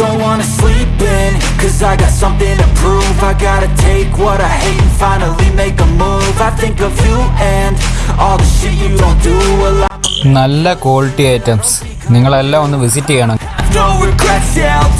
Don't wanna sleep in Cause I got something to prove I gotta take what I hate and finally make a move I think of you and all the shit you don't do Well, I നല്ല quality items നിങ്ങളെല്ലാം ഒന്ന് visit ചെയ്യണം no regrets, yeah, I'll